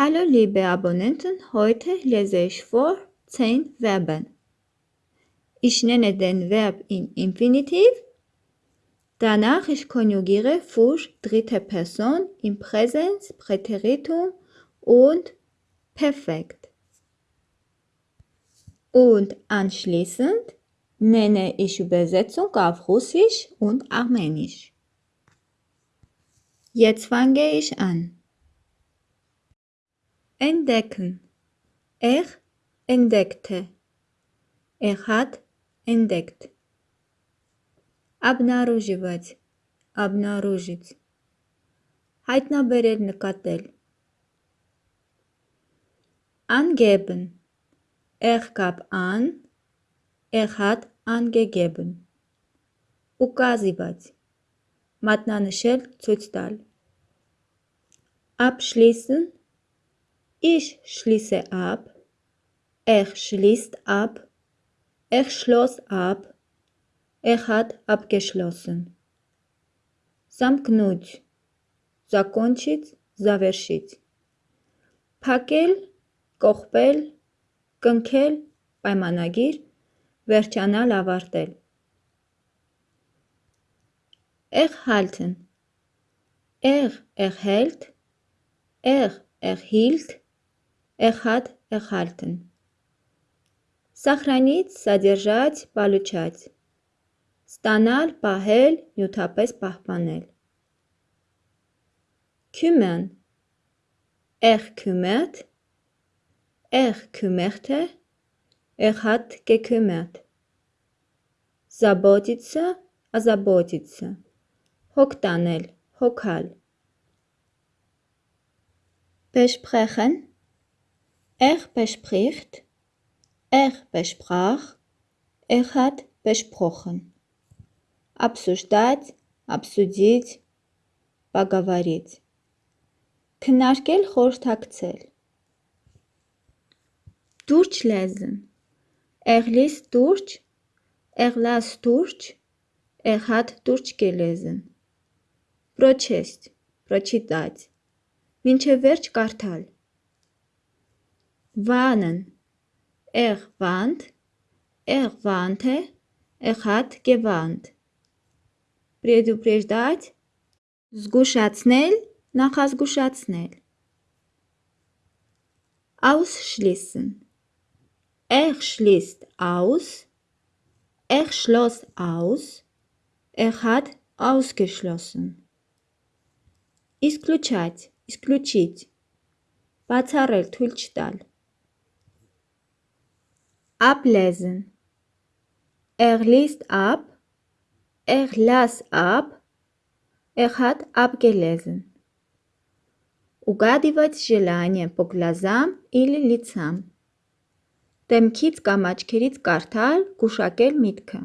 Hallo liebe Abonnenten, heute lese ich vor 10 Verben. Ich nenne den Verb im Infinitiv, danach ich konjugiere für dritte Person im Präsens, Präteritum und Perfekt. Und anschließend nenne ich Übersetzung auf Russisch und Armenisch. Jetzt fange ich an. Entdecken. Er entdeckte. Er hat entdeckt. Обнаруживать. Обнаружить. Հայտնաբերել նկատել։ Angeben. Er gab an. Er hat angegeben. Указывать. Մատնանշել, ցույց տալ։ Abschließen. Ich schließe ab. Er schließt ab. Er schloss ab. Er hat abgeschlossen. Замкнуть. Закончить, завершить. Փակել, կողպել, կնքել, պայմանագիր, վերջանալ, ավարտել։ Erhalten. Er erhält. Er erhielt. Er hat erhalten. Сохранить, содержать, получать. Ստանալ, պահել, նյութապես պահպանել։ Kümmern. Er kümmert. Er kümmerte. Er hat gekümmert. Заботиться, озаботиться. Հոգ տանել, հոգալ։ Besprechen. Er bespricht. Er besprach. Er hat besprochen. Обсуждать, обсудить, поговорить. Քննարկել, խորհրդակցել։ Durch lesen. Er liest durch. Er las durch. Er hat durchgelesen. Прочесть. Прочитать. Մինչև վերջ կարդալ։ Warnen. Er warnt. Er warnte. Er hat gewarnt. Предупреждать. Զգուշացնել, նախազգուշացնել։ Ausschließen. Er schließt aus. Er schloss aus. Er hat ausgeschlossen. Исключать, исключить. Բացառել, թույլ չտալ։ Ablesen. Er liest ab. Er las ab. Er hat abgelesen. Угадывать желание по глазам или лицам. Դեմքից կամ աչքերից կարդալ, գուշակել միտքը։